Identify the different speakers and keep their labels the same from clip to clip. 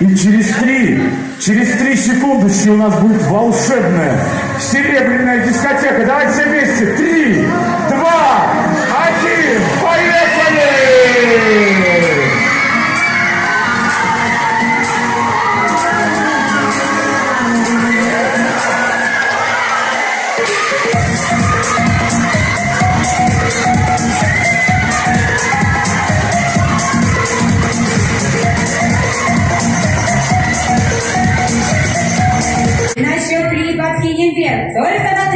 Speaker 1: И через три, через три секундочки у нас будет волшебная серебряная дискотека. Давайте все вместе. Три, два, один, поехали!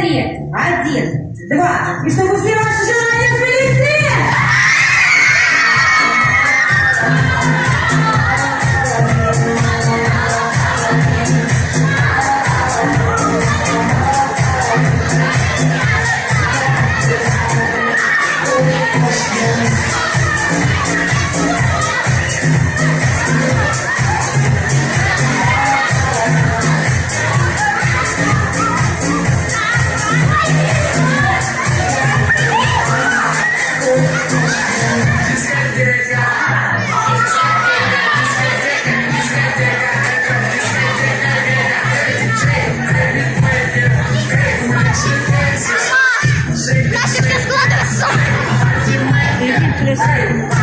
Speaker 2: портрет, один, два, и чтобы все ваши желания
Speaker 3: Listen.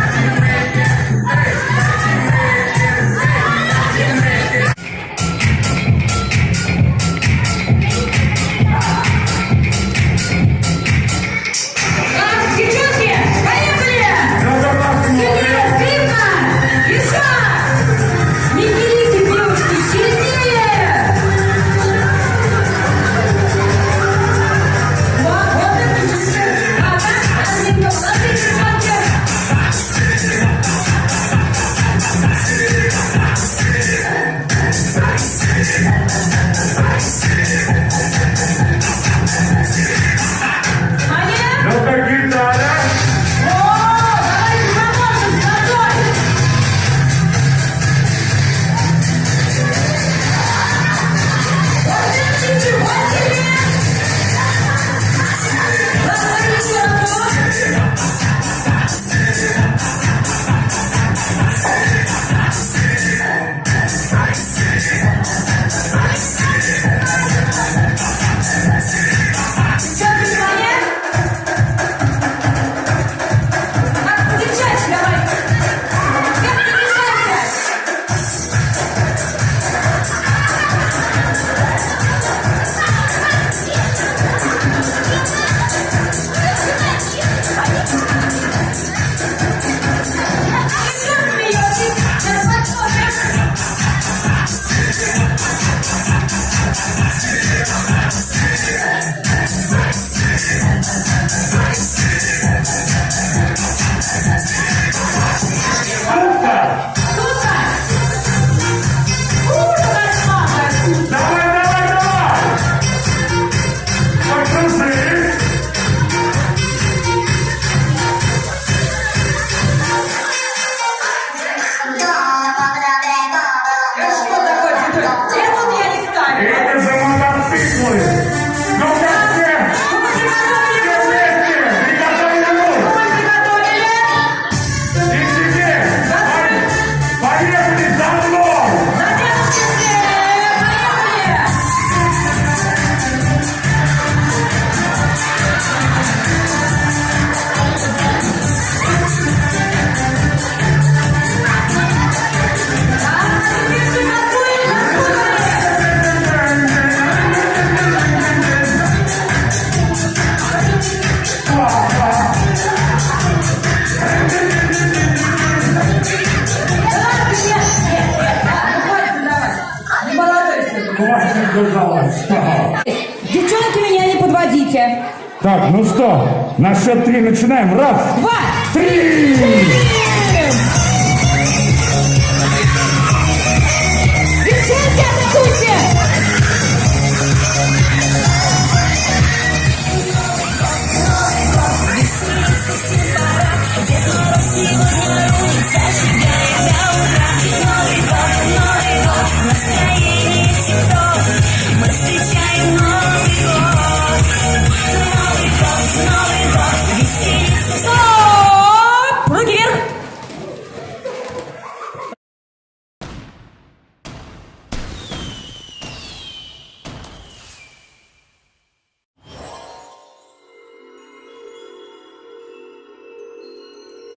Speaker 2: сбежалась. Девчонки, меня не подводите.
Speaker 1: Так, ну что, на счет три начинаем. Раз,
Speaker 2: два,
Speaker 1: три! три!
Speaker 2: Девчонки, атакуйте!